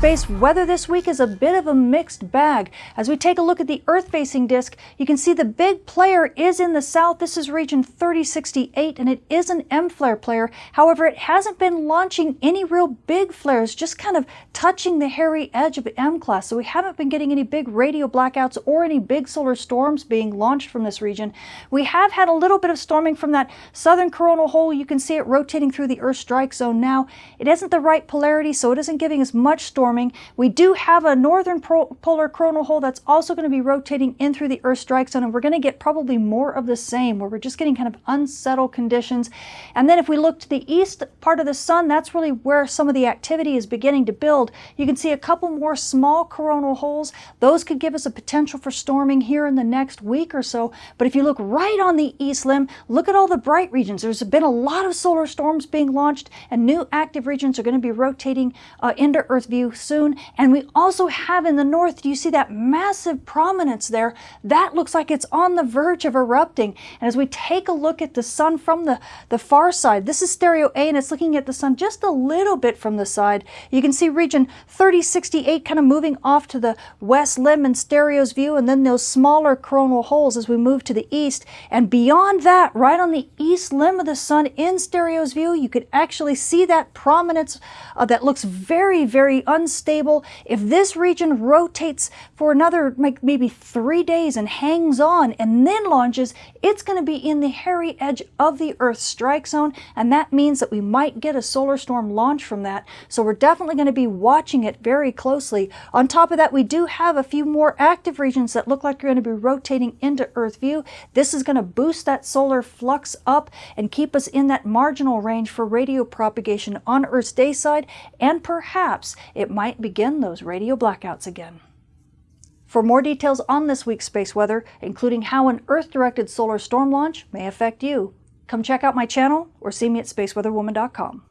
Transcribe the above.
Space weather this week is a bit of a mixed bag. As we take a look at the Earth-facing disk, you can see the big player is in the south. This is region 3068, and it is an M-flare player. However, it hasn't been launching any real big flares, just kind of touching the hairy edge of M-class. So we haven't been getting any big radio blackouts or any big solar storms being launched from this region. We have had a little bit of storming from that southern coronal hole. You can see it rotating through the Earth strike zone now. It isn't the right polarity, so it isn't giving us much storming. We do have a northern polar coronal hole that's also going to be rotating in through the Earth strike zone, and we're going to get probably more of the same, where we're just getting kind of unsettled conditions. And then if we look to the east part of the sun, that's really where some of the activity is beginning to build. You can see a couple more small coronal holes. Those could give us a potential for storming here in the next week or so. But if you look right on the east limb, look at all the bright regions. There's been a lot of solar storms being launched, and new active regions are going to be rotating uh, into Earth view soon. And we also have in the north, do you see that massive prominence there? That looks like it's on the verge of erupting. And as we take a look at the sun from the, the far side, this is stereo A and it's looking at the sun just a little bit from the side. You can see region 3068 kind of moving off to the west limb in stereo's view and then those smaller coronal holes as we move to the east. And beyond that, right on the east limb of the sun in stereo's view, you could actually see that prominence uh, that looks very, very unstable. If this region rotates for another like maybe three days and hangs on and then launches, it's going to be in the hairy edge of the Earth's strike zone, and that means that we might get a solar storm launch from that. So we're definitely going to be watching it very closely. On top of that, we do have a few more active regions that look like they're going to be rotating into Earth view. This is going to boost that solar flux up and keep us in that marginal range for radio propagation on Earth's day side, and perhaps it might begin those radio blackouts again. For more details on this week's space weather, including how an Earth-directed solar storm launch may affect you, come check out my channel or see me at spaceweatherwoman.com.